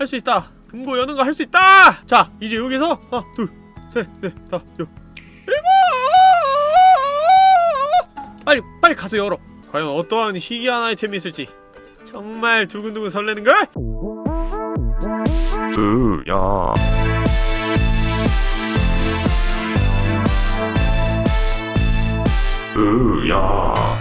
할 수 있다. 금고 여는 거 할 수 있다! 자 이제 여기서 하나 둘 셋 넷 다 여. 일곱! 빨리 빨리 가서 열어. 과연 어떠한 희귀한 아이템이 있을지. 정말 두근두근 설레는걸? 으야. 으야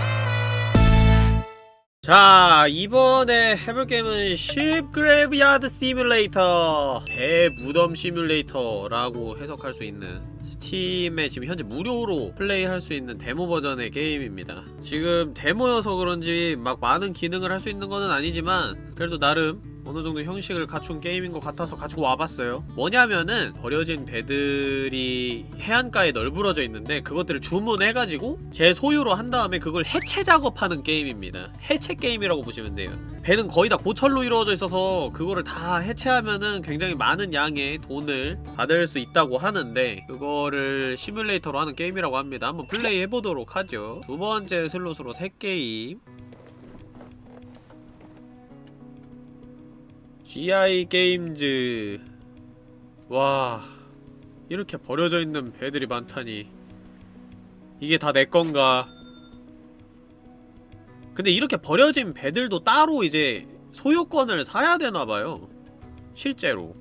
자 이번에 해볼 게임은 Ship Graveyard Simulator. 배 무덤 시뮬레이터라고 해석할 수 있는 스팀에 지금 현재 무료로 플레이할 수 있는 데모 버전의 게임입니다. 지금 데모여서 그런지 막 많은 기능을 할 수 있는 거는 아니지만 그래도 나름 어느 정도 형식을 갖춘 게임인 것 같아서 가지고 와봤어요. 뭐냐면은 버려진 배들이 해안가에 널브러져 있는데 그것들을 주문해가지고 제 소유로 한 다음에 그걸 해체 작업하는 게임입니다. 해체 게임이라고 보시면 돼요. 배는 거의 다 고철로 이루어져 있어서 그거를 다 해체하면은 굉장히 많은 양의 돈을 받을 수 있다고 하는데 그거 를 시뮬레이터로 하는 게임이라고 합니다. 한번 플레이 해보도록 하죠. 두 번째 슬롯으로 새 게임. GI 게임즈. 와 이렇게 버려져 있는 배들이 많다니. 이게 다 내 건가? 근데 이렇게 버려진 배들도 따로 이제 소유권을 사야 되나봐요. 실제로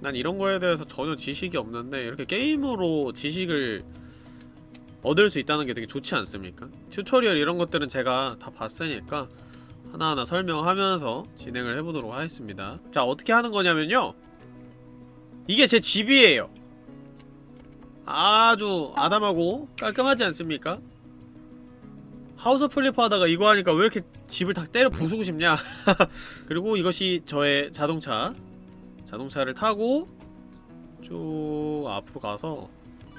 난 이런 거에 대해서 전혀 지식이 없는데 이렇게 게임으로 지식을 얻을 수 있다는 게 되게 좋지 않습니까? 튜토리얼 이런 것들은 제가 다 봤으니까 하나하나 설명하면서 진행을 해보도록 하겠습니다. 자 어떻게 하는 거냐면요. 이게 제 집이에요. 아주 아담하고 깔끔하지 않습니까? 하우스 플리퍼 하다가 이거 하니까 왜 이렇게 집을 다 때려 부수고 싶냐? 그리고 이것이 저의 자동차 자동차를 타고 쭉 앞으로 가서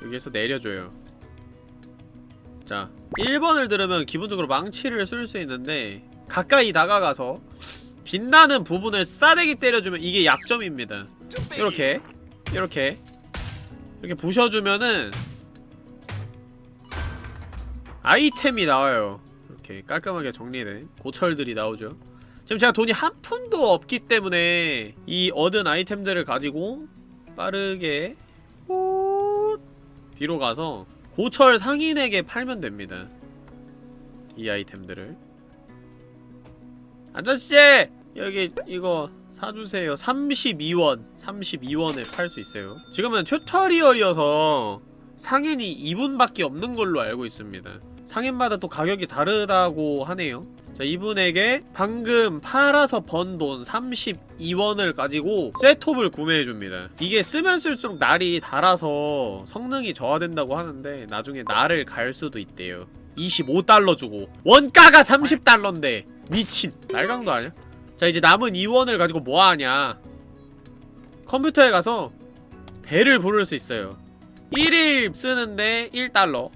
여기에서 내려줘요. 자 1번을 들으면 기본적으로 망치를 쓸 수 있는데 가까이 다가가서 빛나는 부분을 싸대기 때려주면 이게 약점입니다. 이렇게 이렇게 이렇게 부셔주면은 아이템이 나와요. 이렇게 깔끔하게 정리된 고철들이 나오죠 지금 제가 돈이 한 푼도 없기 때문에 이 얻은 아이템들을 가지고 빠르게 호 뒤로 가서 고철 상인에게 팔면 됩니다. 이 아이템들을. 아저씨! 여기 이거 사주세요. 32원. 32원에 팔 수 있어요. 지금은 튜토리얼이어서 상인이 2분밖에 없는 걸로 알고 있습니다 상인마다 또 가격이 다르다고 하네요. 자 이분에게 방금 팔아서 번 돈 32원을 가지고 셋톱을 구매해줍니다. 이게 쓰면 쓸수록 날이 달아서 성능이 저하된다고 하는데 나중에 날을 갈 수도 있대요. 25달러 주고. 원가가 30달러인데. 미친. 날강도 아니야? 자 이제 남은 2원을 가지고 뭐하냐? 컴퓨터에 가서 배를 부를 수 있어요. 1일 쓰는데 1달러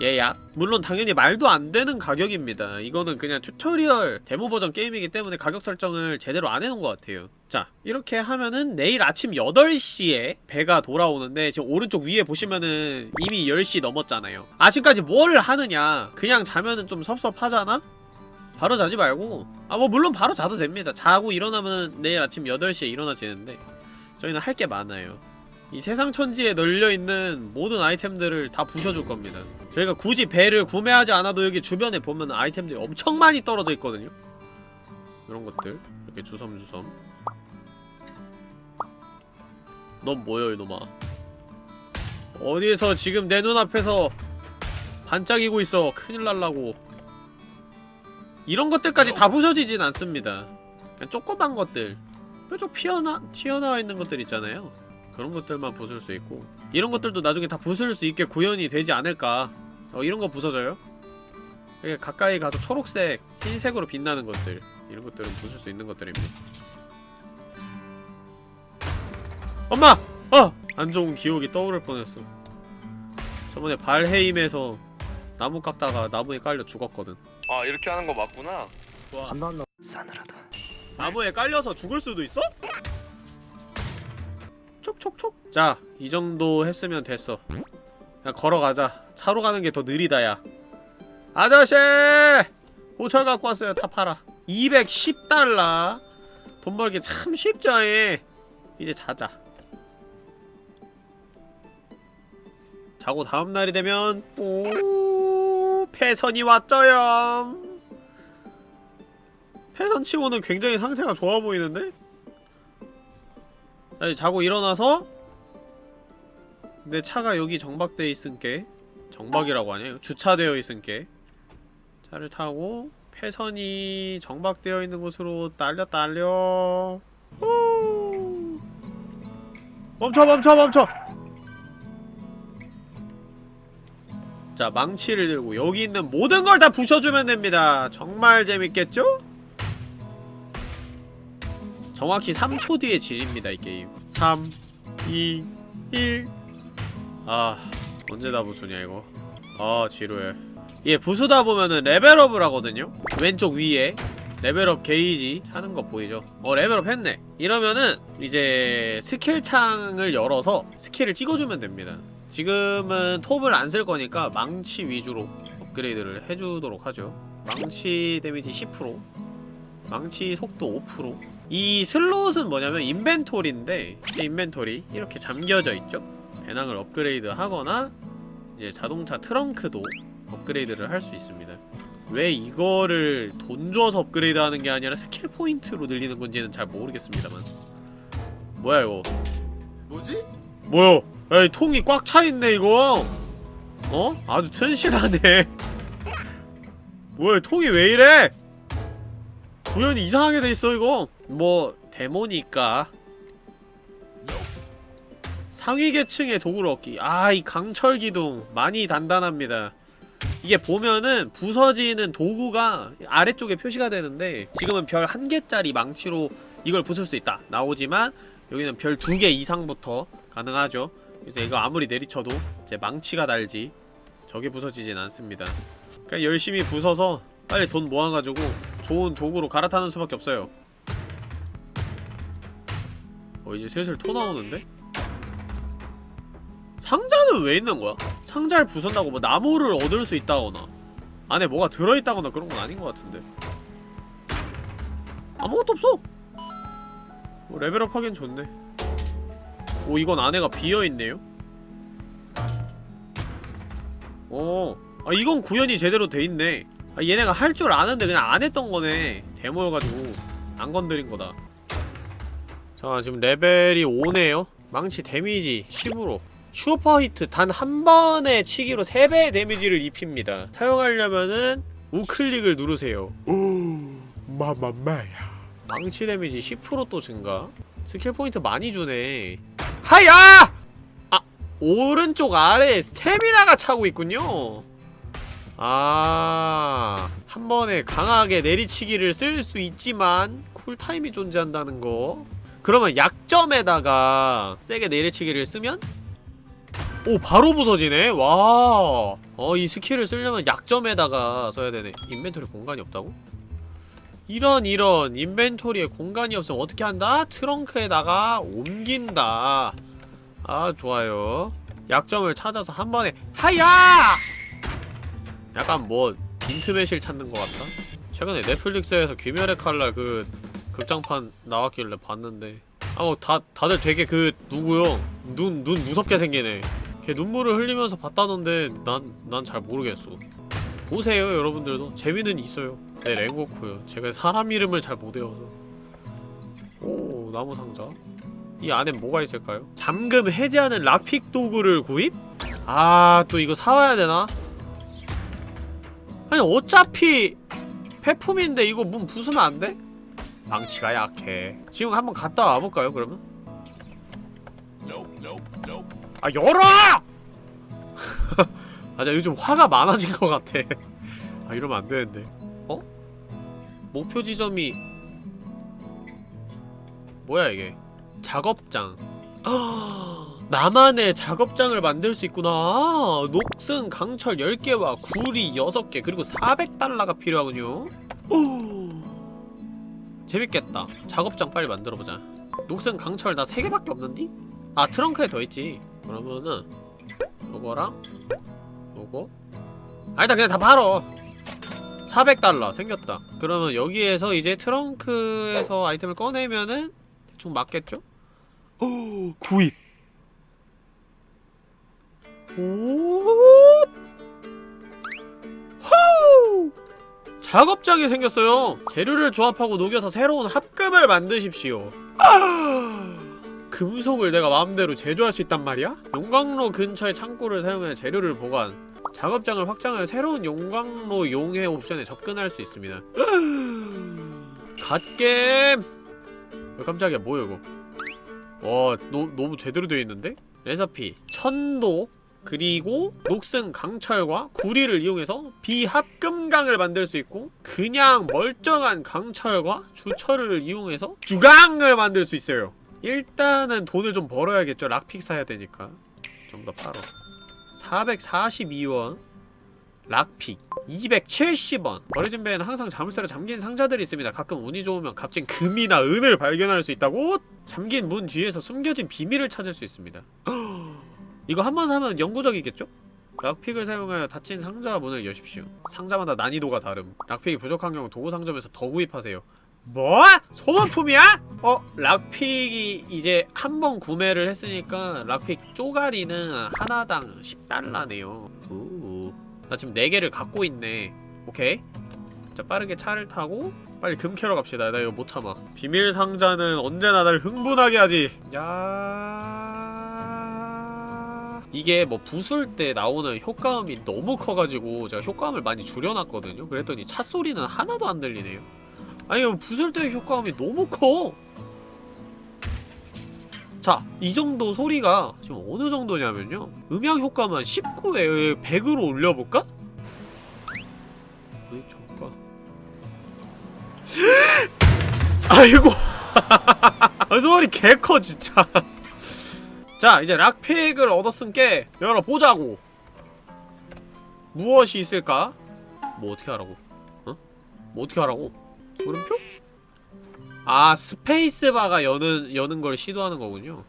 예약 물론 당연히 말도 안 되는 가격입니다. 이거는 그냥 튜토리얼 데모 버전 게임이기 때문에 가격 설정을 제대로 안 해놓은 것 같아요. 자 이렇게 하면은 내일 아침 8시에 배가 돌아오는데 지금 오른쪽 위에 보시면은 이미 10시 넘었잖아요. 아직까지 뭘 하느냐? 그냥 자면은 좀 섭섭하잖아? 바로 자지 말고. 아 뭐 물론 바로 자도 됩니다. 자고 일어나면 내일 아침 8시에 일어나지는데 저희는 할 게 많아요 이 세상 천지에 널려있는 모든 아이템들을 다 부셔줄 겁니다. 저희가 굳이 배를 구매하지 않아도 여기 주변에 보면 아이템들이 엄청 많이 떨어져 있거든요. 이런 것들. 이렇게 주섬주섬. 넌 뭐여 이놈아? 어디서 지금 내 눈앞에서 반짝이고 있어? 큰일 날라고. 이런 것들까지 다 부서지진 않습니다. 그냥 조그만 것들. 뾰족 피어나, 튀어나와 있는 것들 있잖아요 그런 것들만 부술 수 있고 이런 것들도 나중에 다 부술 수 있게 구현이 되지 않을까 어 이런 거 부서져요? 이렇게 가까이 가서 초록색, 흰색으로 빛나는 것들 이런 것들은 부술 수 있는 것들입니다 엄마! 어! 안 좋은 기억이 떠오를 뻔했어 저번에 발해임에서 나무 깎다가 나무에 깔려 죽었거든 아 이렇게 하는 거 맞구나 좋아 안 나온다 싸늘하다. 나무에 깔려서 죽을 수도 있어? 촉촉촉 자, 이 정도 했으면 됐어. 그냥 걸어가자. 차로 가는 게 더 느리다 야. 아저씨! 고철 갖고 왔어요. 다 팔아. 210달러. 돈 벌기 참 쉽지 않아 이제 자자. 자고 다음날이 되면 오 패선이 왔죠요. 패선치고는 굉장히 상태가 좋아 보이는데? 자 이제 자고 일어나서 내 차가 여기 정박되어 있은게 정박이라고 하냐? 주차되어 있은게 차를 타고 패선이 정박되어 있는 곳으로 딸려 딸려 후. 멈춰 멈춰 멈춰 자 망치를 들고 여기 있는 모든 걸 다 부셔주면 됩니다 정말 재밌겠죠? 정확히 3초 뒤에 질입니다 이 게임. 3 2 1 아 언제 다 부수냐 이거? 아 지루해. 예 부수다 보면은 레벨업을 하거든요? 왼쪽 위에 레벨업 게이지 하는 거 보이죠? 어 레벨업 했네. 이러면은 이제 스킬 창을 열어서 스킬을 찍어주면 됩니다. 지금은 톱을 안 쓸 거니까 망치 위주로 업그레이드를 해주도록 하죠. 망치 데미지 10% 망치 속도 5% 이 슬롯은 뭐냐면 인벤토리인데 이제 인벤토리 이렇게 잠겨져 있죠? 배낭을 업그레이드 하거나 이제 자동차 트렁크도 업그레이드를 할 수 있습니다. 왜 이거를 돈 줘서 업그레이드 하는 게 아니라 스킬 포인트로 늘리는 건지는 잘 모르겠습니다만. 뭐야 이거? 뭐지? 뭐야? 야이 통이 꽉 차있네 이거. 어? 아주 튼실하네. 뭐야 통이 왜 이래? 구현이 이상하게 돼있어 이거 뭐 데모니까. 상위 계층의 도구를 얻기. 아 이 강철 기둥 많이 단단합니다. 이게 보면은 부서지는 도구가 아래쪽에 표시가 되는데 지금은 별 한 개짜리 망치로 이걸 부술 수 있다. 나오지만 여기는 별 두 개 이상부터 가능하죠. 그래서 이거 아무리 내리쳐도 제 망치가 달지 저게 부서지진 않습니다. 그냥 열심히 부숴서 빨리 돈 모아가지고 좋은 도구로 갈아타는 수밖에 없어요 어 이제 슬슬 토 나오는데? 상자는 왜 있는 거야? 상자를 부순다고 뭐 나무를 얻을 수 있다거나 안에 뭐가 들어있다거나 그런 건 아닌 것 같은데 아무것도 없어! 뭐 레벨업 하긴 좋네 오 이건 안에가 비어있네요? 오, 아 이건 구현이 제대로 돼있네 아 얘네가 할 줄 아는데 그냥 안 했던 거네 데모여가지고 안 건드린 거다 자 지금 레벨이 5네요. 망치 데미지 10으로. super hit 단 한 번의 치기로 3배의 데미지를 입힙니다. 사용하려면은 우클릭을 누르세요. 마마마야. 망치 데미지 10%또 증가. 스킬 포인트 많이 주네. 하야! 아 오른쪽 아래에 스태미나가 차고 있군요. 아... 한 번에 강하게 내리치기를 쓸 수 있지만 쿨타임이 존재한다는 거 그러면 약점에다가 세게 내리치기를 쓰면 오 바로 부서지네 와 어 이 스킬을 쓰려면 약점에다가 써야 되네 인벤토리 공간이 없다고? 이런 이런 인벤토리에 공간이 없으면 어떻게 한다? 트렁크에다가 옮긴다 아 좋아요 약점을 찾아서 한 번에 하야! 약간 뭐 인트매실 찾는 것 같다? 최근에 넷플릭스에서 귀멸의 칼날 그 극장판 나왔길래 봤는데 아우 다, 다들 되게 그 누구요? 눈, 눈 무섭게 생기네 걔 눈물을 흘리면서 봤다던데 난, 난 잘 모르겠어 보세요 여러분들도 재미는 있어요 네 랭고쿠요 제가 사람 이름을 잘 못 외워서 오 나무 상자 이 안엔 뭐가 있을까요? 잠금 해제하는 락픽 도구를 구입? 아 또 이거 사와야 되나? 아니 어차피 폐품인데 이거 문 부수면 안 돼? 망치가 약해 지금 한번 갔다 와볼까요 그러면? 아 열어! 아, 나 요즘 화가 많아진 것 같아. 아, 이러면 안 되는데. 어? 목표 지점이 뭐야 이게? 작업장. 나만의 작업장을 만들 수 있구나. 녹슨 강철 10개와 구리 6개 그리고 400달러가 필요하군요. 오. 재밌겠다. 작업장 빨리 만들어보자. 녹슨 강철 나 3개밖에 없는디? 아 트렁크에 더 있지. 그러면은 요거랑 요거 아 일단 그냥 다 팔어 400달러 생겼다 그러면 여기에서 이제 트렁크에서 아이템을 꺼내면은 대충 맞겠죠? 오 구입 오 작업장이 생겼어요. 재료를 조합하고 녹여서 새로운 합금을 만드십시오. 아 금속을 내가 마음대로 제조할 수 있단 말이야? 용광로 근처의 창고를 사용해 재료를 보관. 작업장을 확장하여 새로운 용광로 용해 옵션에 접근할 수 있습니다. 갓겜! 왜 깜짝이야 뭐야 이거? 와 너, 너무 제대로 되어 있는데? 레시피. 천도 그리고 녹슨 강철과 구리를 이용해서 비합금강을 만들 수 있고 그냥 멀쩡한 강철과 주철을 이용해서 주강을 만들 수 있어요. 일단은 돈을 좀 벌어야겠죠. 락픽 사야 되니까. 좀더 팔어 442원 lockpick. 270원. 버려진 배에는 항상 자물쇠로 잠긴 상자들이 있습니다. 가끔 운이 좋으면 값진 금이나 은을 발견할 수 있다고? 잠긴 문 뒤에서 숨겨진 비밀을 찾을 수 있습니다 이거 한 번 사면 영구적이겠죠? lockpick을 사용하여 닫힌 상자 문을 여십시오 상자마다 난이도가 다름 lockpick이 부족한 경우 도구 상점에서 더 구입하세요 뭐? 소모품이야? 어? lockpick이 이제 한 번 구매를 했으니까 lockpick 쪼가리는 하나당 10달러네요 오. 나 지금 4개를 갖고 있네 오케이 자 빠르게 차를 타고 빨리 금 캐러 갑시다 나 이거 못 참아 비밀 상자는 언제나 날 흥분하게 하지 야 이게 뭐 부술 때 나오는 효과음이 너무 커가지고 제가 효과음을 많이 줄여놨거든요. 그랬더니 차 소리는 하나도 안 들리네요. 아니 부술 때 효과음이 너무 커. 자, 이 정도 소리가 지금 어느 정도냐면요. 음향 효과만 19에 100으로 올려볼까? 어이, 저까 아이고. 아, 소리 개커 진짜 자, 이제 락픽을 얻었으니까 열어보자고 무엇이 있을까? 뭐 어떻게 하라고? 어? 뭐 어떻게 하라고? 물음표? 아 스페이스바가 여는 여는 걸 시도하는 거군요.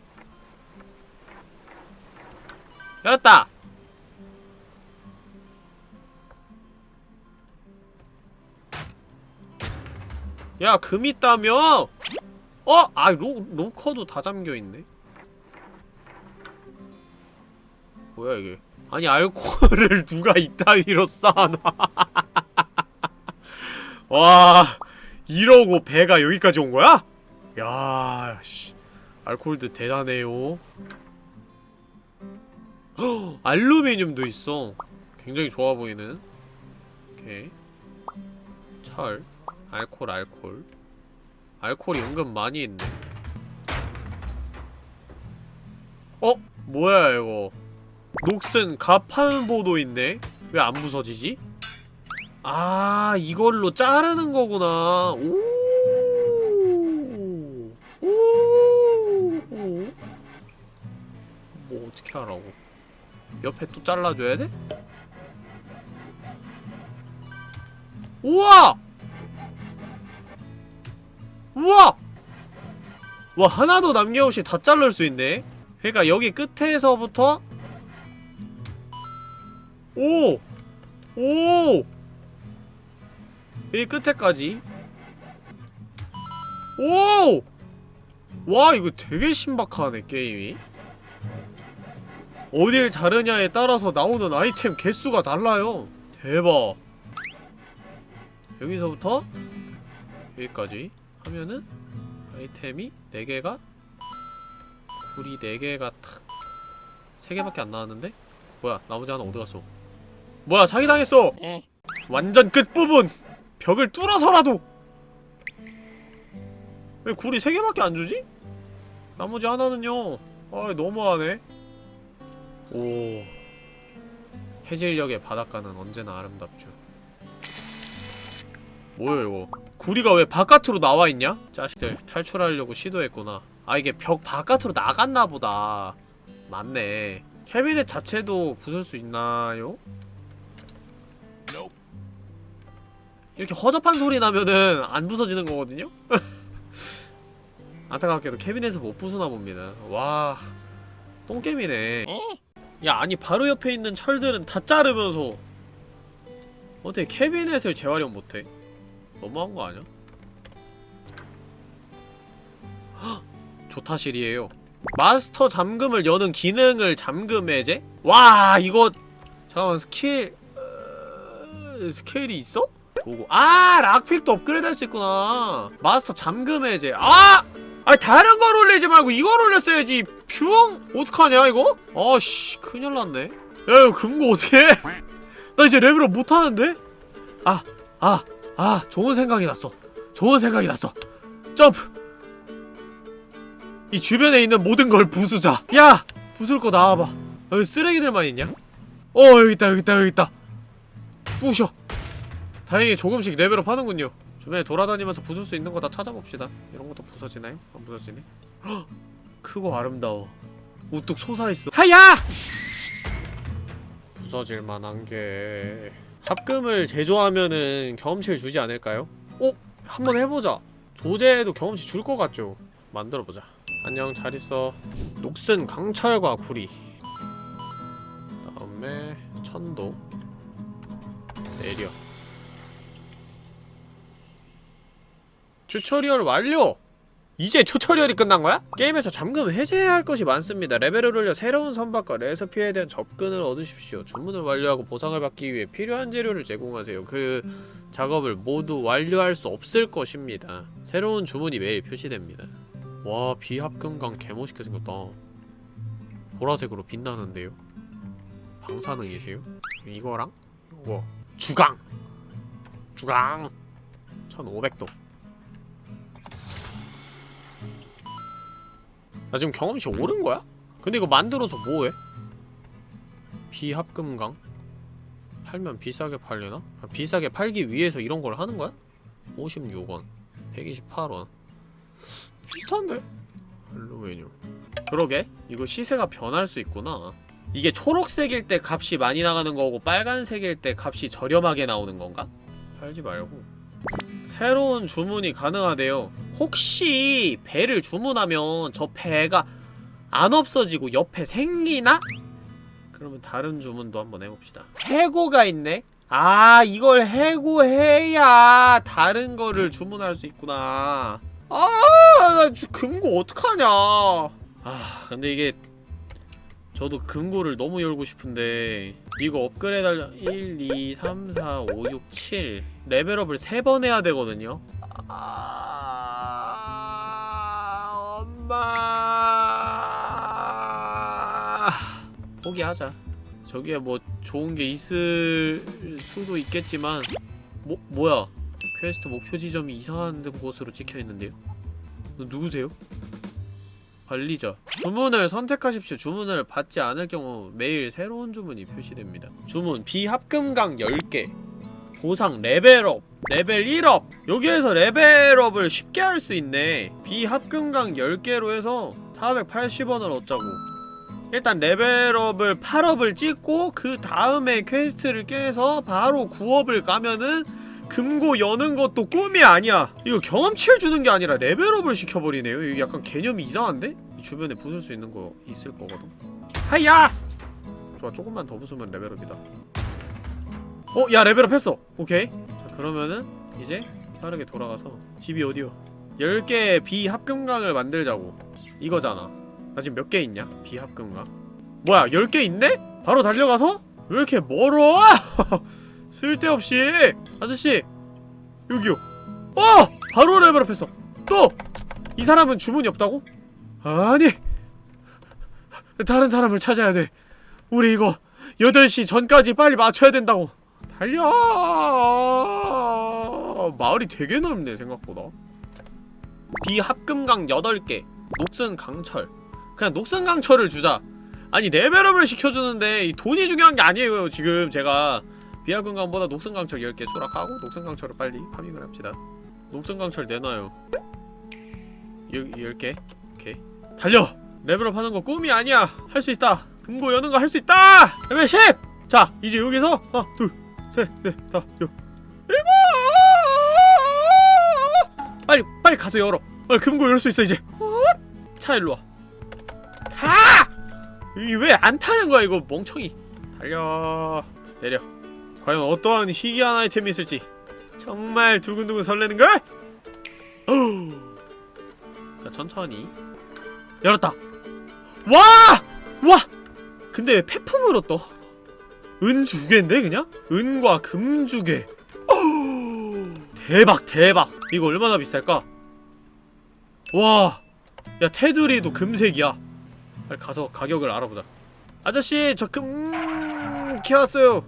열었다. 야 금 있다며? 어? 아 로, 로커도 다 잠겨있네 뭐야 이게 아니 알코올을 누가 이따위로 쌓아놔 와 이러고 배가 여기까지 온 거야? 야, 씨. 알코올드 대단해요. 헉, 알루미늄도 있어. 굉장히 좋아 보이는. 오케이. 철. 알콜, 알콜. 알콜이 은근 많이 있네. 어? 뭐야, 이거. 녹슨 가판보도 있네? 왜안 부서지지? 아 이걸로 자르는 거구나 오. 오. 뭐 어떻게 하라고 옆에 또 잘라줘야 돼? 우와! 우와! 와 하나도 남김없이 다 자를 수 있네 그러니까 여기 끝에서부터 오! 오! 이 끝에까지 오! 와 이거 되게 신박하네 게임이 어딜 자르냐에 따라서 나오는 아이템 개수가 달라요 대박 여기서부터 여기까지 하면은 아이템이 4개가 불이 4개가 탁 3개밖에 안 나왔는데? 뭐야 나머지 하나 어디 갔어 뭐야 사기당했어. 완전 끝부분. 벽을 뚫어서라도. 왜 굴이 3개밖에 안 주지? 나머지 하나는요. 아 너무하네. 오. 해질녘의 바닷가는 언제나 아름답죠. 뭐야 이거? 구리가 왜 바깥으로 나와있냐? 자식들 탈출하려고 시도했구나. 아 이게 벽 바깥으로 나갔나 보다. 맞네. 캐비넷 자체도 부술 수 있나요? 이렇게 허접한 소리 나면은 안 부서지는 거거든요? 안타깝게도 캐비넷을 못 부수나 봅니다 와 똥겜이네 야 아니 바로 옆에 있는 철들은 다 자르면서 어떻게 캐비넷을 재활용 못해? 너무한 거 아니야? 헉! 조타실이에요 마스터 잠금을 여는 기능을 잠금 해제? 와 이거 잠깐만 스킬... 어... 스킬이 있어? 보고 아 lockpick도 업그레이드 할 수 있구나 마스터 잠금 해제 아! 아니 다른 걸 올리지 말고 이걸 올렸어야지 퓨엉? 어떡하냐 이거? 아씨 큰일 났네 야 이거 금고 어떡해 나 이제 레벨업 못하는데? 아, 아, 아, 좋은 생각이 났어. 좋은 생각이 났어. 점프! 이 주변에 있는 모든 걸 부수자. 야! 부술 거 나와봐. 여기 쓰레기들만 있냐? 어, 여기 있다, 여기 있다, 여기 있다. 부셔. 다행히 조금씩 레벨업 하는군요. 주변에 돌아다니면서 부술 수 있는 거 다 찾아봅시다. 이런 것도 부서지나요? 안 부서지네? 헉! 크고 아름다워. 우뚝 솟아있어. 하야! 부서질 만한 게 합금을 제조하면은 경험치를 주지 않을까요? 어? 한번 해보자 조제도 경험치 줄 것 같죠? 만들어보자 안녕 잘 있어 녹슨 강철과 구리 다음에 천도 내려 튜토리얼 완료! 이제 튜토리얼이 끝난 거야? 게임에서 잠금 해제해야 할 것이 많습니다. 레벨을 올려 새로운 선박과 레서피에 대한 접근을 얻으십시오. 주문을 완료하고 보상을 받기 위해 필요한 재료를 제공하세요. 그 작업을 모두 완료할 수 없을 것입니다. 새로운 주문이 매일 표시됩니다. 와 비합금강 개멋있게 생겼다. 보라색으로 빛나는데요. 방사능이세요? 이거랑 이거 주강! 주강! 1500도 나 지금 경험치 오른 거야? 근데 이거 만들어서 뭐해? 비합금강? 팔면 비싸게 팔려나? 아, 비싸게 팔기 위해서 이런 걸 하는 거야? 56원 128원 비슷한데? 알루미늄 그러게 이거 시세가 변할 수 있구나 이게 초록색일 때 값이 많이 나가는 거고 빨간색일 때 값이 저렴하게 나오는 건가? 팔지 말고 새로운 주문이 가능하대요 혹시 배를 주문하면 저 배가 안 없어지고 옆에 생기나? 그러면 다른 주문도 한번 해봅시다 해고가 있네? 아 이걸 해고해야 다른 거를 주문할 수 있구나 아나 금고 어떡하냐 아 근데 이게 저도 금고를 너무 열고 싶은데 이거 업그레이드 하려 1, 2, 3, 4, 5, 6, 7 레벨업을 3번 해야 되거든요 아... 엄마 포기하자 저기에 뭐 좋은 게 있을 수도 있겠지만 뭐, 뭐야 퀘스트 목표 지점이 이상한 곳으로 찍혀있는데요? 너 누구세요? 관리자 주문을 선택하십시오. 주문을 받지 않을 경우 매일 새로운 주문이 표시됩니다. 주문 비합금강 10개 보상 레벨업 레벨 1업. 여기에서 레벨업을 쉽게 할 수 있네. 비합금강 10개로 해서 480원을 얻자고. 일단 레벨업을 8업을 찍고 그 다음에 퀘스트를 깨서 바로 9업을 가면은 금고 여는 것도 꿈이 아니야 이거 경험치를 주는 게 아니라 레벨업을 시켜버리네요 이거 약간 개념이 이상한데? 이 주변에 부술 수 있는 거 있을 거거든 하야! 좋아 조금만 더 부수면 레벨업이다 어? 야 레벨업 했어 오케이 자 그러면은 이제 빠르게 돌아가서 집이 어디요? 10개의 비합금강을 만들자고 이거잖아 나 지금 몇 개 있냐? 비합금강 뭐야 10개 있네? 바로 달려가서? 왜 이렇게 멀어? 쓸데없이. 아저씨 여기요. 어! 바로 레벨업했어. 또! 이 사람은 주문이 없다고? 아니 다른 사람을 찾아야 돼. 우리 이거 8시 전까지 빨리 맞춰야 된다고. 달려! 마을이 되게 넓네 생각보다. 비합금강 8개 녹슨 강철. 그냥 녹슨 강철을 주자. 아니 레벨업을 시켜주는데 이 돈이 중요한 게 아니에요 지금 제가 비합금강보다 녹슨강철 10개 수락하고 녹슨강철을 빨리 파밍을 합시다. 녹슨강철 내놔요. 여, 10 개? 오케이. 달려! 레벨업 하는 거 꿈이 아니야! 할 수 있다! 금고 여는 거 할 수 있다! 레벨 10! 자 이제 여기서 하나 둘 셋 넷 다 여 일곱! 빨리 빨리 가서 열어. 빨리 금고 열 수 있어 이제. 차 일로와. 타! 이게 왜안 타는 거야 이거 멍청이? 달려. 내려 과연 어떠한 희귀한 아이템이 있을지 정말 두근두근 설레는걸? 자 천천히 열었다 와! 와! 근데 왜 폐품으로 떠? 은두 개인데 그냥? 은과 금두 개. 어우, 대박 대박. 이거 얼마나 비쌀까? 와. 야 테두리도 금색이야. 빨리 가서 가격을 알아보자. 아저씨 저 금... 키웠어요.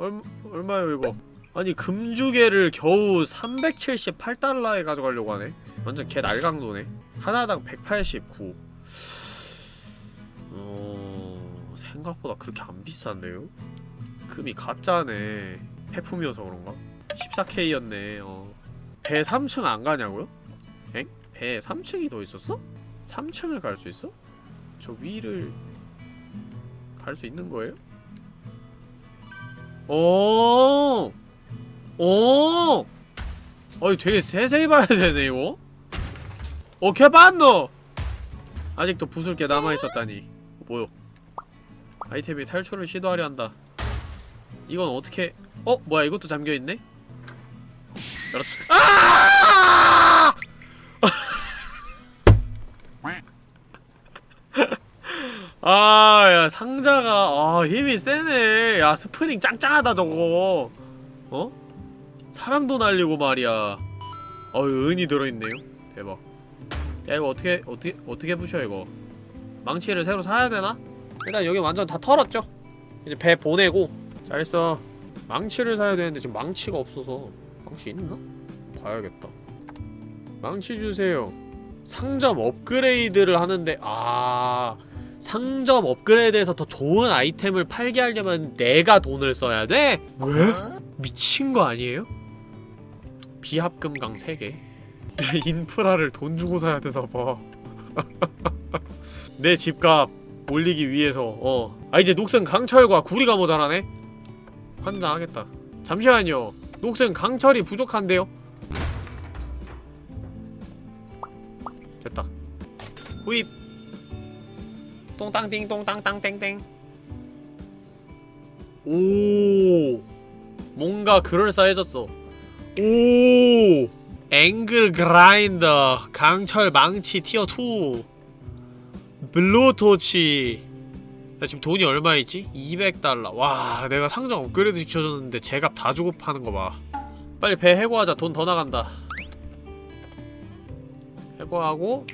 얼 얼마요 이거? 아니 금주개를 겨우 378달러에 가져가려고 하네. 완전 개 날강도네. 하나당 189. 어... 생각보다 그렇게 안 비싼데요? 금이 가짜네. 폐품이어서 그런가? 14K였네. 어. 배 3층 안 가냐고요? 엥? 배 3층이 더 있었어? 3층을 갈 수 있어? 저 위를 갈 수 있는 거예요? 오! 오! 어이 되게 세세히 봐야 되네 이거 오 개반노! 아직도 부술 게 남아 있었다니 뭐요 아이템이 탈출을 시도하려 한다 이건 어떻게 어? 뭐야 이것도 잠겨 있네? 열었 아! 아, 야, 상자가, 아, 힘이 세네. 야, 스프링 짱짱하다, 저거. 어? 사람도 날리고 말이야. 어휴, 은이 들어있네요. 대박. 야, 이거 어떻게, 어떻게, 어떻게 부셔, 이거. 망치를 새로 사야 되나? 일단 여기 완전 다 털었죠? 이제 배 보내고. 잘했어. 망치를 사야 되는데 지금 망치가 없어서. 망치 있나? 봐야겠다. 망치 주세요. 상점 업그레이드를 하는데, 아. 상점 업그레이드해서 더 좋은 아이템을 팔게 하려면 내가 돈을 써야 돼? 왜? 미친 거 아니에요? 비합금강 3개 인프라를 돈 주고 사야 되나봐 내 집값 올리기 위해서 어. 아 이제 녹슨 강철과 구리가 모자라네? 환장하겠다 잠시만요 녹슨 강철이 부족한데요? 됐다 후입 똥땅띵 똥땅땅땡땡. 오 뭔가 그럴싸해졌어. 오 앵글 그라인더 강철 망치 tier 2 blowtorch. 나 지금 돈이 얼마 있지? 200달러. 와 내가 상점 업그레이드 시켜줬는데 제값 다 주고 파는 거봐. 빨리 배 해고하자. 돈 더 나간다. 해고하고.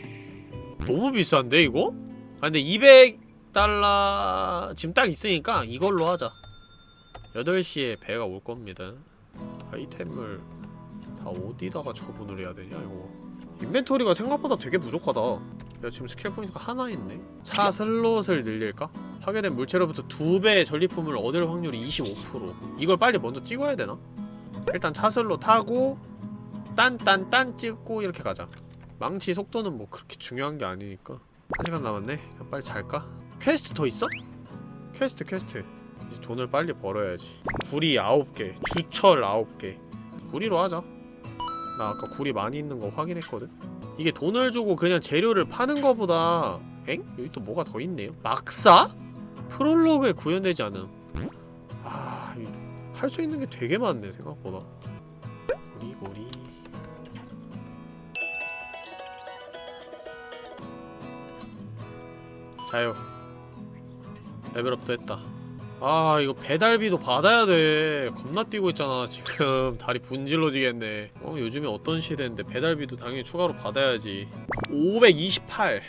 너무 비싼데 이거? 아 근데 200달러 지금 딱 있으니까 이걸로 하자. 8시에 배가 올 겁니다. 아이템을 다 어디다가 처분을 해야 되냐 이거. 인벤토리가 생각보다 되게 부족하다. 야 지금 skill point가 하나 있네. 차 슬롯을 늘릴까? 파괴된 물체로부터 두 배의 전리품을 얻을 확률이 25% 이걸 빨리 먼저 찍어야 되나? 일단 차 슬롯 타고 딴딴딴 찍고 이렇게 가자. 망치 속도는 뭐 그렇게 중요한 게 아니니까 한 시간 남았네. 그럼 빨리 잘까? 퀘스트 더 있어? 퀘스트 퀘스트. 이제 돈을 빨리 벌어야지. 구리 9개, 주철 9개. 구리로 하자. 나 아까 구리 많이 있는 거 확인했거든? 이게 돈을 주고 그냥 재료를 파는 거보다 엥? 여기 또 뭐가 더 있네요? 막사? 프롤로그에 구현되지 않음. 아... 할 수 있는 게 되게 많네 생각보다. 자요 레벨업도 했다. 아 이거 배달비도 받아야 돼. 겁나 뛰고 있잖아 지금. 다리 분질러지겠네. 어 요즘에 어떤 시대인데 배달비도 당연히 추가로 받아야지. 528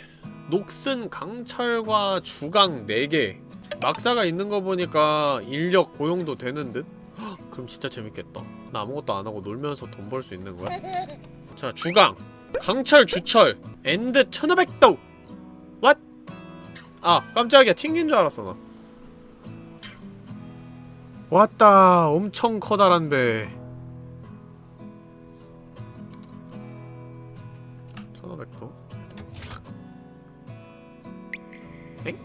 녹슨 강철과 주강 4개. 막사가 있는 거 보니까 인력 고용도 되는 듯? 헉, 그럼 진짜 재밌겠다. 나 아무것도 안 하고 놀면서 돈 벌 수 있는 거야? 자 주강. 강철 주철. and 1500도. 왓? 아 깜짝이야. 튕긴 줄 알았어 나. 왔다. 엄청 커다란 배 1500도? 엥?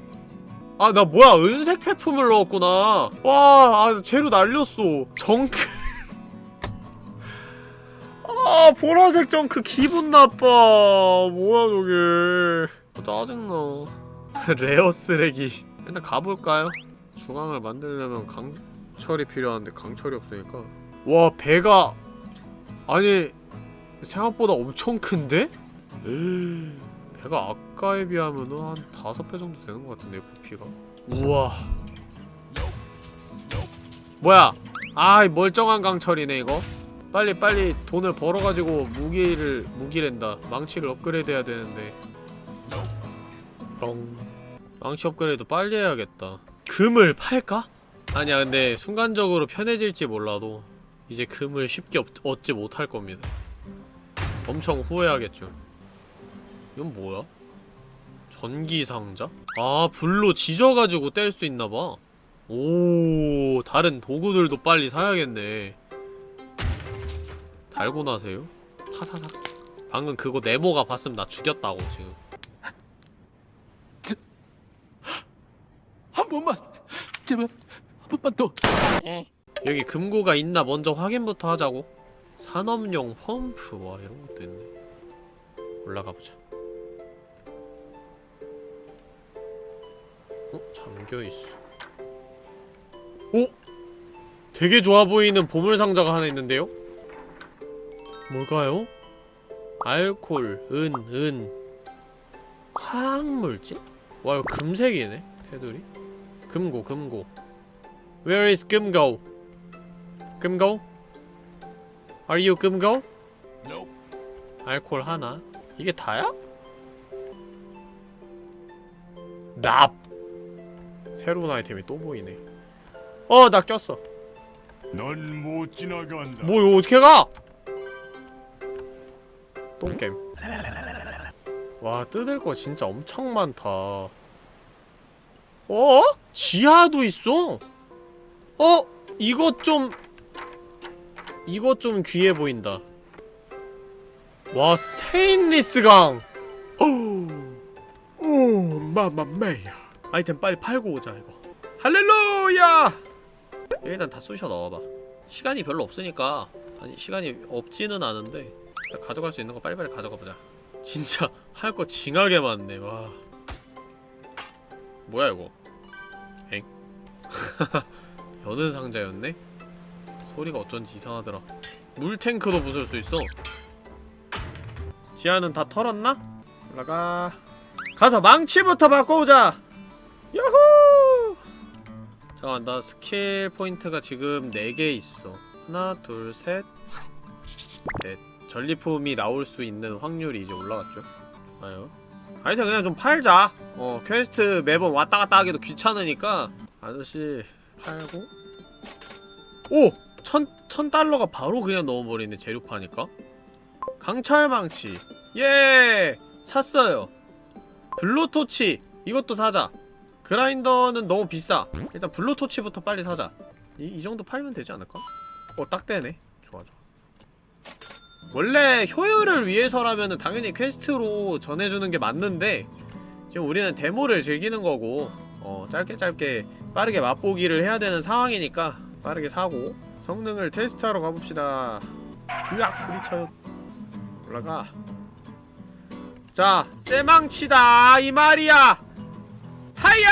아나 뭐야. 은색 폐품을 넣었구나. 와 아, 재료 날렸어. junk. 아 보라색 정크 기분 나빠. 뭐야 저게. 아, 짜증나 레어 쓰레기. 일단 가볼까요? 주강을 만들려면 강철이 필요한데 강철이 없으니까. 와 배가 아니 생각보다 엄청 큰데? 에이, 배가 아까에 비하면은 한 다섯 배 정도 되는 것 같은데 부피가. 우와. 뭐야? 아이 멀쩡한 강철이네 이거. 빨리 빨리 돈을 벌어가지고 무기를 무기랜다. 망치를 업그레이드 해야 되는데. 뻥 망치 업그레이드 빨리 해야겠다 금을 팔까? 아니야 근데 순간적으로 편해질지 몰라도 이제 금을 쉽게 얻, 얻지 못할 겁니다 엄청 후회하겠죠 이건 뭐야? 전기상자? 아 불로 지져가지고 뗄 수 있나봐 오 다른 도구들도 빨리 사야겠네 달고 나세요? 타사삭 방금 그거 네모가 봤으면 나 죽였다고 지금 번만 제발 한 번만 더 여기 금고가 있나 먼저 확인부터 하자고 산업용 펌프 와 이런 것도 있네 올라가보자 어? 잠겨있어 오? 되게 좋아 보이는 보물상자가 하나 있는데요? 뭘까요? 알콜, 은, 은 화학물질? 와 이거 금색이네 테두리 금고 금고 Where is 금고? 금고? Are you 금고? 알콜 하나 이게 다야? 납 새로운 아이템이 또 보이네 어 나 꼈어 넌 못 지나간다. 뭐 이거 어떻게 가? 똥겜 와 뜯을 거 진짜 엄청 많다 어? 지하도 있어? 어? 이것 좀 이것 좀 귀해 보인다. 와 스테인리스 강! 오, 오 마마메야. 아이템 빨리 팔고 오자 이거. 할렐루야! 일단 다 쑤셔 넣어봐. 시간이 별로 없으니까. 아니 시간이 없지는 않은데. 가져갈 수 있는 거 빨리빨리 가져가보자. 진짜 할 거 징하게 많네 와 뭐야 이거? 엥? 여는 상자였네? 소리가 어쩐지 이상하더라. 물탱크도 부술 수 있어. 지하는 다 털었나? 올라가. 가서 망치부터 바꿔오자! 야호! 잠깐만 나 skill point가 지금 4개 있어. 하나 둘셋넷. 전리품이 나올 수 있는 확률이 이제 올라갔죠? 좋아요 아이템 그냥 좀 팔자. 어 퀘스트 매번 왔다갔다 하기도 귀찮으니까. 아저씨 팔고. 오! 천, 천 달러가 바로 그냥 넣어버리네 재료 파니까. 강철망치. 예! 샀어요. blowtorch 이것도 사자. 그라인더는 너무 비싸. 일단 blowtorch부터 빨리 사자. 이, 이 정도 팔면 되지 않을까? 어, 딱 되네. 원래 효율을 위해서라면은 당연히 퀘스트로 전해주는 게 맞는데 지금 우리는 데모를 즐기는 거고 어, 짧게 짧게 빠르게 맛보기를 해야 되는 상황이니까 빠르게 사고 성능을 테스트하러 가봅시다. 으악! 부딪혀요. 올라가. 자, 쇠망치다! 이 말이야! 하야!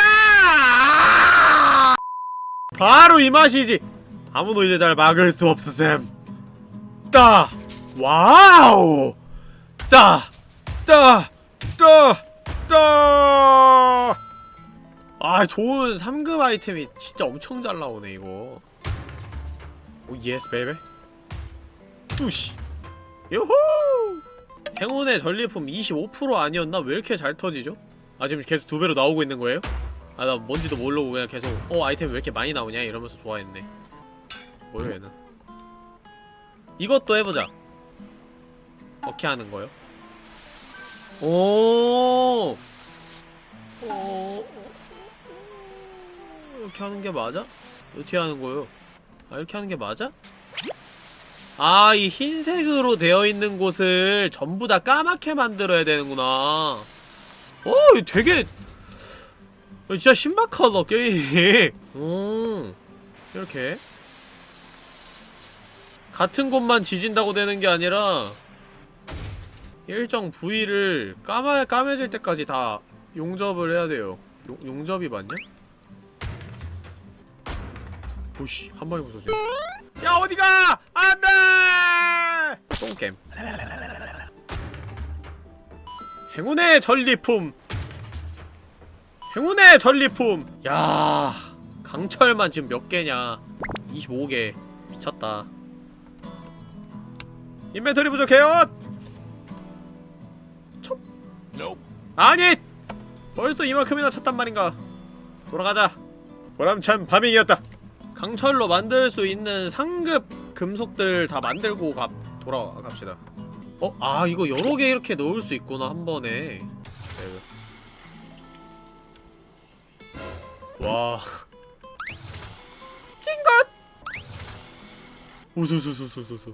바로 이 맛이지! 아무도 이제 날 막을 수 없으셈. 따! 와우! 따! 따! 따! 따! 아, 좋은 3급 아이템이 진짜 엄청 잘 나오네, 이거. 오, yes, baby. 뚜시. 요호! 행운의 전리품 25% 아니었나? 왜 이렇게 잘 터지죠? 아, 지금 계속 두 배로 나오고 있는 거예요? 아, 나 뭔지도 모르고 그냥 계속 어, 아이템 왜 이렇게 많이 나오냐? 이러면서 좋아했네. 뭐야, 얘는. 이것도 해보자. 어떻게 하는 거요? 오! 어... 이렇게 하는 게 맞아? 어떻게 하는 거요? 아, 이렇게 하는 게 맞아? 아, 이 흰색으로 되어 있는 곳을 전부 다 까맣게 만들어야 되는구나. 어, 되게 진짜 신박하다 게임. 음, 이렇게 같은 곳만 지진다고 되는 게 아니라 일정 부위를 까마 까매질 때까지 다 용접을 해야 돼요. 용, 용접이 맞냐? 오씨 한 방에 부서지네. 야 어디가? 안돼! 똥겜. 행운의 전리품. 행운의 전리품. 야 강철만 지금 몇 개냐? 25개. 미쳤다. 인벤토리 부족해요. 촉 아니 벌써 이만큼이나 찼단 말인가. 돌아가자. 보람찬 파밍이었다. 강철로 만들 수 있는 상급 금속들 다 만들고 가, 돌아갑시다. 어? 아 이거 여러 개 이렇게 넣을 수 있구나 한 번에. 네. 와. 찡긋 우수수수수수수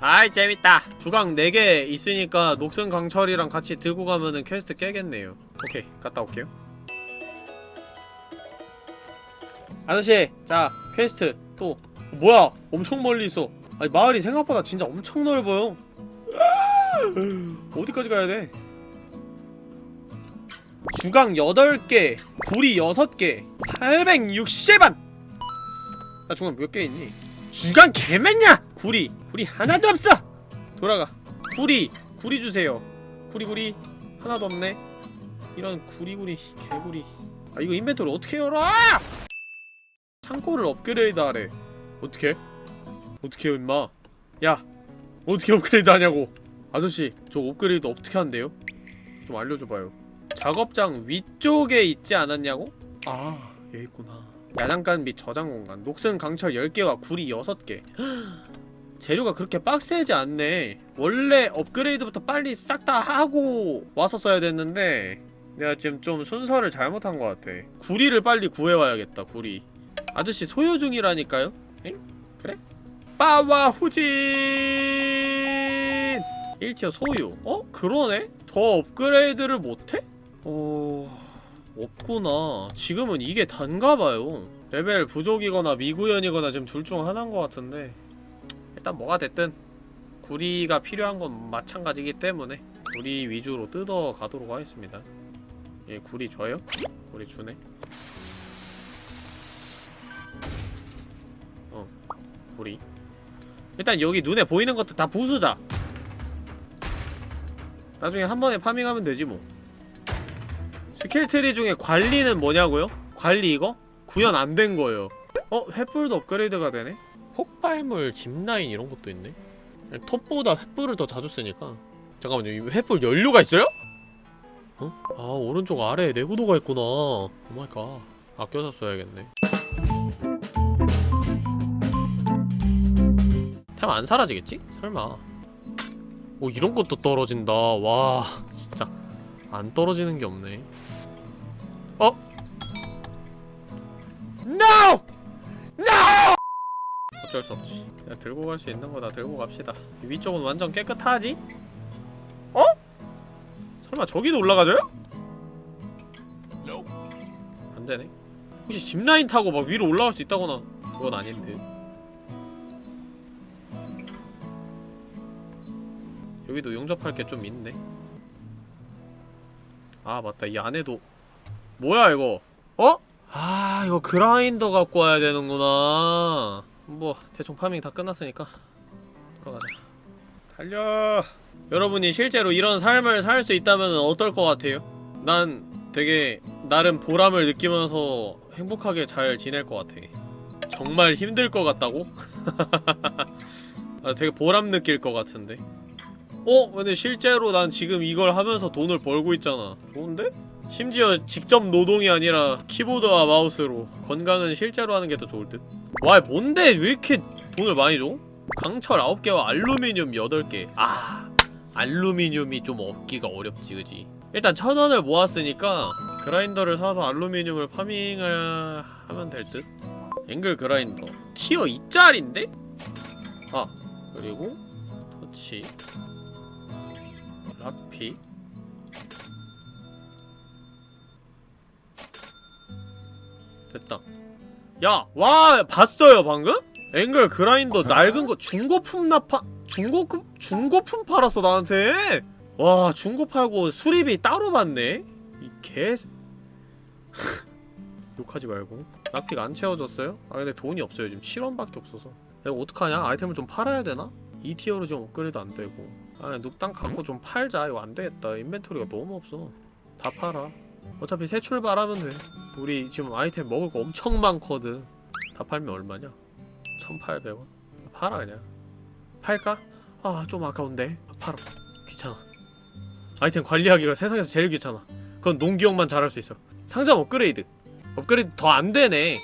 아이 재밌다. 주강 4개 있으니까 녹슨 강철이랑 같이 들고 가면은 퀘스트 깨겠네요. 오케이 갔다 올게요. 아저씨 자 퀘스트. 또. 뭐야? 엄청 멀리 있어. 아니 마을이 생각보다 진짜 엄청 넓어요. 어디까지 가야 돼? 주강 8개 구리 6개 860원 나 주강 몇개 있니 주강 개많냐? 구리 구리 하나도 없어. 돌아가. 구리 구리 주세요. 구리 구리. 하나도 없네. 이런 구리구리 개구리. 아 이거 인벤토리 어떻게 열어? 창고를 업그레이드 하래. 어떻게? 어떻게 해요 임마? 야 어떻게 업그레이드 하냐고. 아저씨 저 업그레이드 어떻게 한대요? 좀 알려줘봐요. 작업장 위쪽에 있지 않았냐고? 아 여기 있구나 야장간 및 저장 공간 녹슨 강철 10개와 구리 6개 재료가 그렇게 빡세지 않네 원래 업그레이드부터 빨리 싹 다 하고 왔었어야 됐는데 내가 지금 좀 순서를 잘못한 것 같아 구리를 빨리 구해와야겠다 구리 아저씨 소유 중이라니까요? 엥? 그래? 빠와 후진 1 tier 소유 어? 그러네? 더 업그레이드를 못해? 어... 없구나. 지금은 이게 단가봐요. 레벨 부족이거나 미구현이거나 지금 둘 중 하나인 것 같은데 일단 뭐가 됐든 구리가 필요한 건 마찬가지기 때문에 구리 위주로 뜯어 가도록 하겠습니다. 얘 구리 줘요? 구리 주네. 어 구리. 일단 여기 눈에 보이는 것들 다 부수자. 나중에 한 번에 farming하면 되지 뭐 skill tree 중에 관리는 뭐냐고요? 관리 이거? 구현 안 된 거예요 어? 횃불도 업그레이드가 되네? 폭발물 짚라인 이런 것도 있네 톱보다 횃불을 더 자주 쓰니까 잠깐만요 이 횃불 연료가 있어요? 어? 아 오른쪽 아래에 내구도가 있구나 oh my god 아껴서 써야겠네 템 안 사라지겠지? 설마 오 이런 것도 떨어진다 와 진짜 안 떨어지는 게 없네 어? NO! NO! 어쩔 수 없지 그냥 들고 갈 수 있는 거다 들고 갑시다 이 위쪽은 완전 깨끗하지? 어? 설마 저기도 올라가져요? 안 되네 혹시 짚라인 타고 막 위로 올라갈 수 있다거나 그건 아닌 듯 여기도 용접할 게 좀 있네 아 맞다 이 안에도 뭐야 이거 어? 아 이거 그라인더 갖고 와야 되는구나 뭐 대충 파밍 다 끝났으니까 돌아가자 달려 여러분이 실제로 이런 삶을 살 수 있다면 어떨 것 같아요? 난 되게 나름 보람을 느끼면서 행복하게 잘 지낼 것 같아 정말 힘들 것 같다고? 아, 되게 보람 느낄 것 같은데 어? 근데 실제로 난 지금 이걸 하면서 돈을 벌고 있잖아 좋은데? 심지어 직접 노동이 아니라 키보드와 마우스로 건강은 실제로 하는 게 더 좋을 듯? 와 뭔데 왜 이렇게 돈을 많이 줘? 강철 9개와 알루미늄 8개 아 알루미늄이 좀 얻기가 어렵지 그지? 일단 천원을 모았으니까 그라인더를 사서 알루미늄을 파밍을 하면 될 듯? 앵글 그라인더 티어 2짜리인데? 아 그리고 터치 락피 됐다 야! 와! 봤어요 방금? 앵글 그라인더 낡은 거 중고품 나파 중고품 중고품 팔았어 나한테 와 중고 팔고 수리비 따로 받네 이개 욕하지 말고 락픽 안 채워졌어요? 아 근데 돈이 없어요 지금 7원밖에 없어서 내가 어떡하냐? 아이템을 좀 팔아야 되나? 2티어로 좀 업그레이드 안 되고 아 눕땅 갖고 좀 팔자 이거 안 되겠다 인벤토리가 너무 없어 다 팔아 어차피 새 출발하면 돼. 우리 지금 아이템 먹을 거 엄청 많거든. 다 팔면 얼마냐? 1800원. 팔아 그냥. 팔까? 아 좀 아까운데. 팔아. 귀찮아. 아이템 관리하기가 세상에서 제일 귀찮아. 그건 농기용만 잘할 수 있어. 상점 업그레이드. 업그레이드 더 안되네.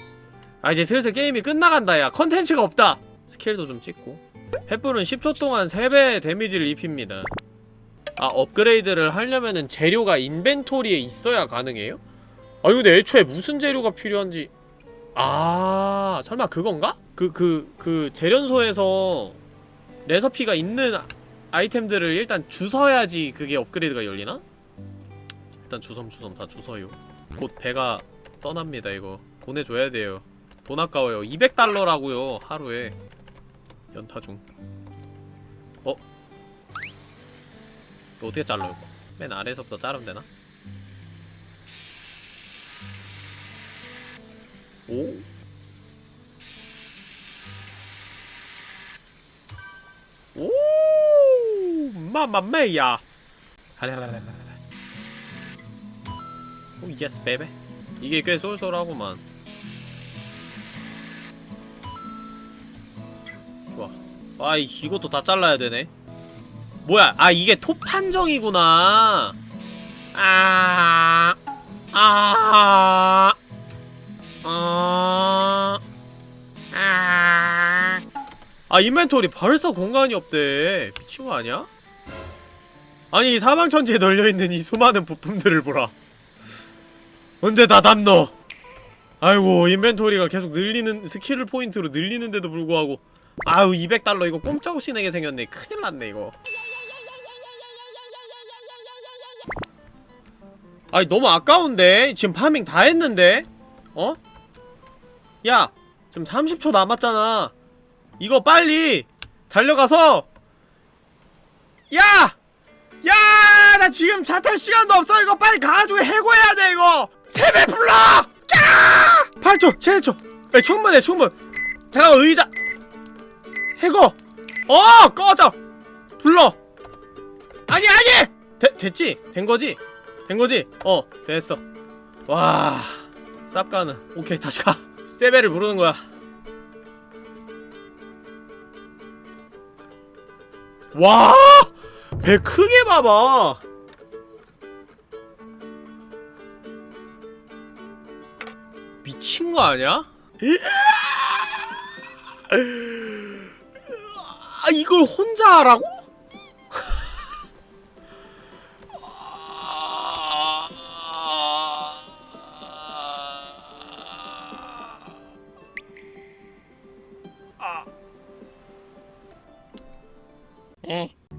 아 이제 슬슬 게임이 끝나간다 야. 컨텐츠가 없다. skill도 좀 찍고. 횃불은 10초 동안 3배 damage를 입힙니다 아 업그레이드를 하려면은 재료가 inventory에 있어야 가능해요? 아 근데 애초에 무슨 재료가 필요한지 아 설마 그건가? 그 그 그 재련소에서 레서피가 있는 아- 아이템들을 일단 주워야지 그게 업그레이드가 열리나? 일단 주섬주섬 다 주워요 곧 배가 떠납니다 이거 보내줘야 돼요 돈 아까워요 200달러라고요 하루에 연타 중 어? 어떻게 잘라요 이거? 맨 아래에서부터 자르면 되나? 오? 오! 마마메야! 할랄랄랄랄 oh yes baby. 이게 꽤 쏠쏠하구만. 좋아. 아 이- 이것도 다 잘라야 되네 뭐야 아 이게 톱 판정이구나 아 아, 아, 아, 아, inventory 벌써 공간이 없대. 미친 거 아니야? 아니, 이 사방천지에 널려있는 이 수많은 부품들을 보라. 언제 다 담냐? 아이고, inventory가 계속 늘리는, skill point로 늘리는데도 불구하고. 아유, 200달러 이거 꼼짝없이 내게 생겼네. 큰일 났네, 이거. 아니 너무 아까운데? 지금 farming 다 했는데? 어? 야! 지금 30초 남았잖아 이거 빨리 달려가서 야! 야! 나 지금 차탈 시간도 없어 이거 빨리 가가지고 해고해야 돼 이거! 세배 불러! 야! 8초! 7초! 야, 충분해 충분! 잠깐만 의자! 해고! 어! 꺼져! 불러! 아니 아니! 되, 됐지? 된거지? 된거지? 어 됐어 와 쌉가는 오케이 다시 가 세베를 부르는 거야 와! 배 크게 봐봐 미친 거 아니야? 아 이걸 혼자 하라고?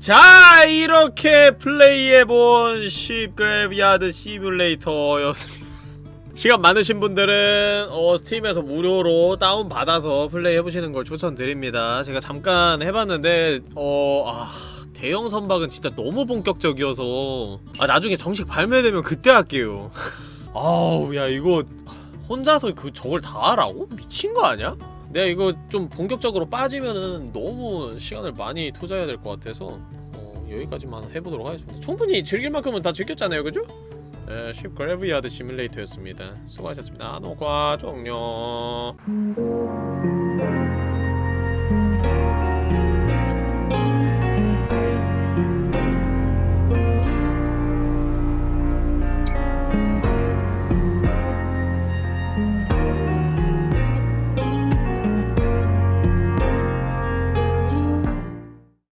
자 이렇게 플레이해본 10그래비아드 시뮬레이터였습니다 시간 많으신 분들은 어, 스팀에서 무료로 다운받아서 플레이해보시는 걸 추천드립니다 제가 잠깐 해봤는데 어... 아... 대형 선박은 진짜 너무 본격적이어서 아 나중에 정식 발매되면 그때 할게요 아우 야 이거 혼자서 그 저걸 다 하라고? 미친 거 아니야? 내가 이거 좀 본격적으로 빠지면은 너무 시간을 많이 투자해야 될 것 같아서 어, 여기까지만 해보도록 하겠습니다. 충분히 즐길 만큼은 다 즐겼잖아요 그죠? 네, 10 그래브야드 시뮬레이터였습니다. 수고하셨습니다. 녹화 종료